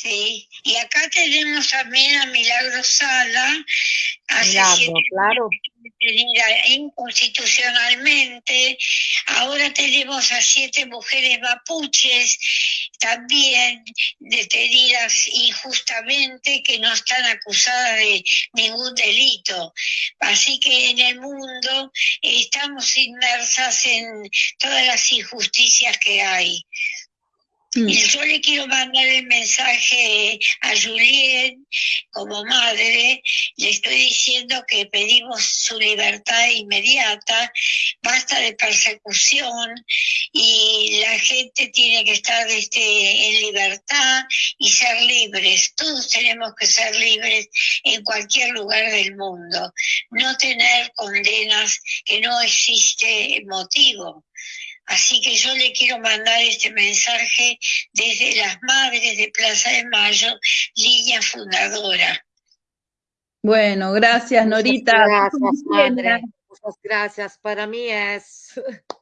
Sí, y acá tenemos también a Milagro Sala, hace Milagro, siete claro. detenida inconstitucionalmente, ahora tenemos a siete mujeres mapuches también detenidas injustamente que no están acusadas de ningún delito. Así que en el mundo estamos inmersas en todas las injusticias que hay. Mm. Yo le quiero mandar el mensaje a Juliet como madre, le estoy diciendo que pedimos su libertad inmediata, basta de persecución y la gente tiene que estar este, en libertad y ser libres. Todos tenemos que ser libres en cualquier lugar del mundo, no tener condenas que no existe motivo. Así que yo le quiero mandar este mensaje desde las madres de Plaza de Mayo, línea fundadora. Bueno, gracias Norita. Gracias, madre. Muchas gracias. Para mí es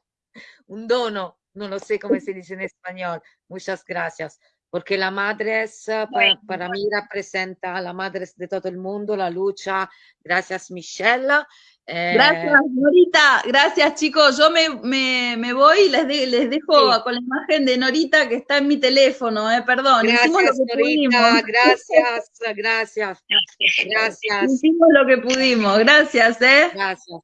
un dono, no lo sé cómo se dice en español. Muchas gracias. Porque la madre es, eh, para mí representa a la madre de todo el mundo, la lucha. Gracias, Michelle. Eh, Gracias, Norita. Gracias, chicos. Yo me, me, me voy y les, de- les dejo Sí. con la imagen de Norita que está en mi teléfono, eh, perdón. Hicimos lo Gracias, que pudimos. Norita. Gracias, gracias, gracias. Hicimos lo que pudimos. Gracias, eh. Gracias.